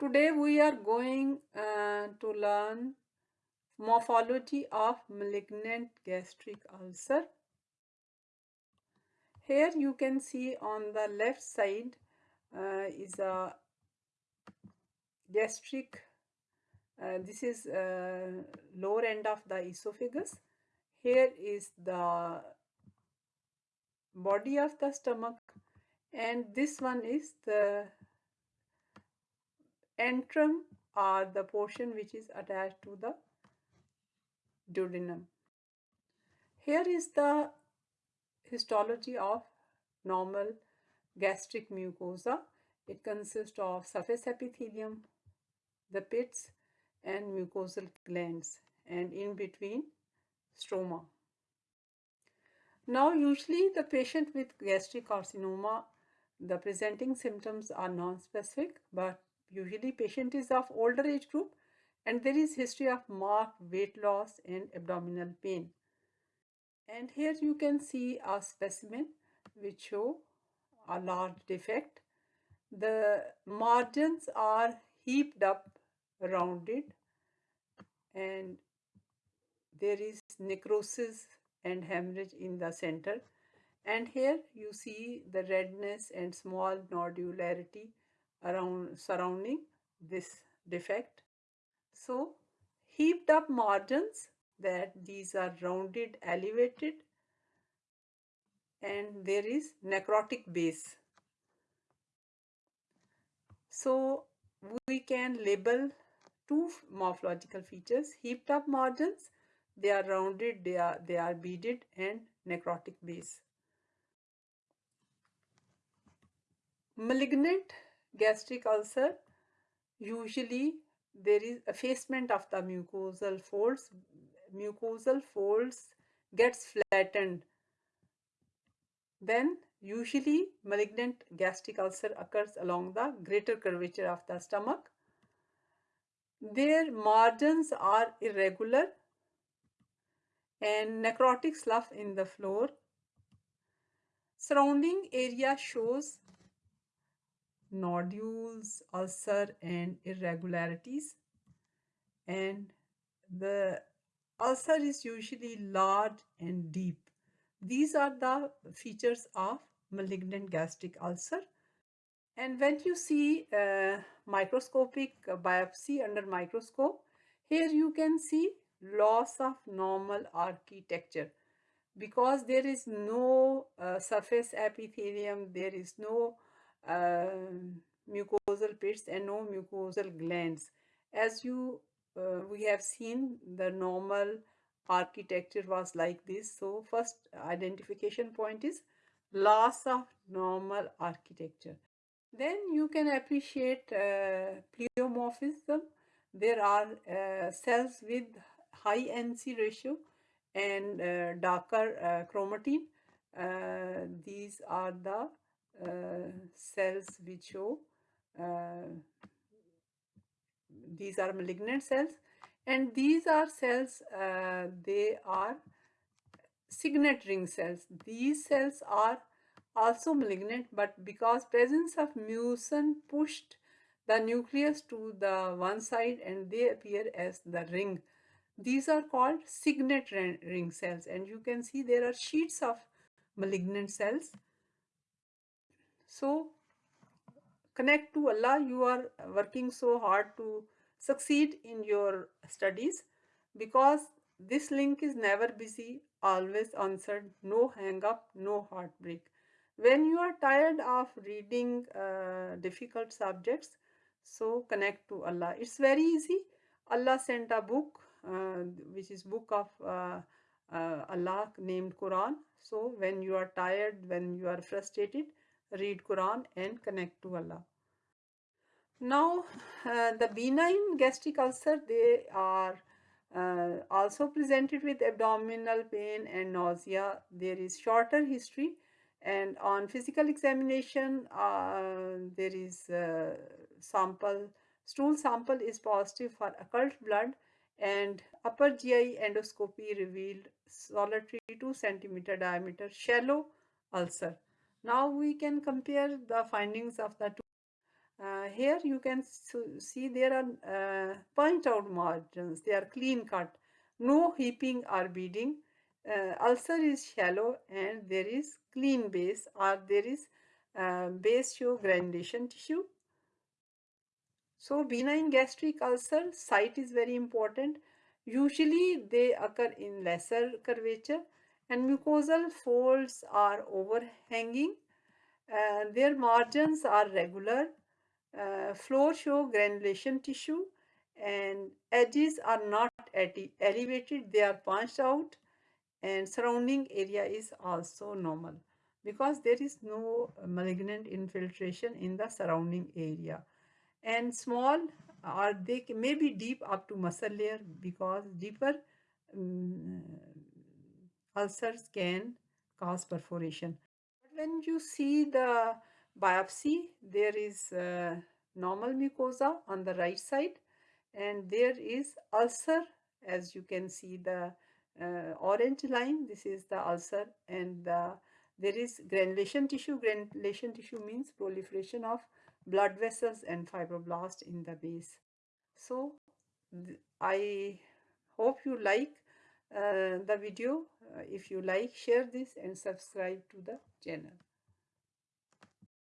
Today we are going uh, to learn morphology of malignant gastric ulcer. Here you can see on the left side uh, is a gastric, uh, this is uh, lower end of the esophagus. Here is the body of the stomach and this one is the antrum or the portion which is attached to the duodenum. Here is the histology of normal gastric mucosa. It consists of surface epithelium, the pits and mucosal glands and in between stroma. Now usually the patient with gastric carcinoma, the presenting symptoms are non-specific but Usually patient is of older age group and there is history of marked weight loss and abdominal pain. And here you can see a specimen which show a large defect. The margins are heaped up, rounded and there is necrosis and hemorrhage in the center. And here you see the redness and small nodularity around surrounding this defect. So heaped up margins that these are rounded elevated and there is necrotic base. So we can label two morphological features heaped up margins they are rounded they are they are beaded and necrotic base malignant gastric ulcer, usually there is effacement of the mucosal folds. Mucosal folds gets flattened. Then usually malignant gastric ulcer occurs along the greater curvature of the stomach. Their margins are irregular and necrotic slough in the floor. Surrounding area shows nodules, ulcer and irregularities and the ulcer is usually large and deep. These are the features of malignant gastric ulcer. And when you see uh, microscopic biopsy under microscope, here you can see loss of normal architecture because there is no uh, surface epithelium, there is no mucosal pits and no mucosal glands. As you uh, we have seen the normal architecture was like this. So first identification point is loss of normal architecture. Then you can appreciate uh, pleomorphism. There are uh, cells with high NC ratio and uh, darker uh, chromatin. Uh, these are the cells which show uh, these are malignant cells. And these are cells uh, they are signet ring cells. These cells are also malignant but because presence of mucin pushed the nucleus to the one side and they appear as the ring. These are called signet ring cells. And you can see there are sheets of malignant cells so connect to Allah. You are working so hard to succeed in your studies because this link is never busy, always answered, no hang up, no heartbreak. When you are tired of reading uh, difficult subjects, so connect to Allah. It's very easy. Allah sent a book, uh, which is book of uh, uh Allah named Quran. So when you are tired, when you are frustrated, read Quran and connect to Allah. Now uh, the benign gastric ulcer they are uh, also presented with abdominal pain and nausea. There is shorter history and on physical examination uh, there is uh, sample stool sample is positive for occult blood and upper GI endoscopy revealed solitary 2 centimeter diameter shallow ulcer. Now we can compare the findings of the two. Uh, here you can see there are uh, point out margins. They are clean cut. No heaping or beading. Uh, ulcer is shallow and there is clean base or there is uh, base show granulation tissue. So benign gastric ulcer site is very important. Usually they occur in lesser curvature and mucosal folds are overhanging uh, their margins are regular uh, floor show granulation tissue and edges are not elevated they are punched out and surrounding area is also normal because there is no malignant infiltration in the surrounding area. And small or they may be deep up to muscle layer because deeper um, ulcers can cause perforation. When you see the biopsy, there is uh, normal mucosa on the right side and there is ulcer as you can see the uh, orange line this is the ulcer and the, there is granulation tissue. Granulation tissue means proliferation of blood vessels and fibroblast in the base. So i hope you like the video uh, if you like share this and subscribe to the channel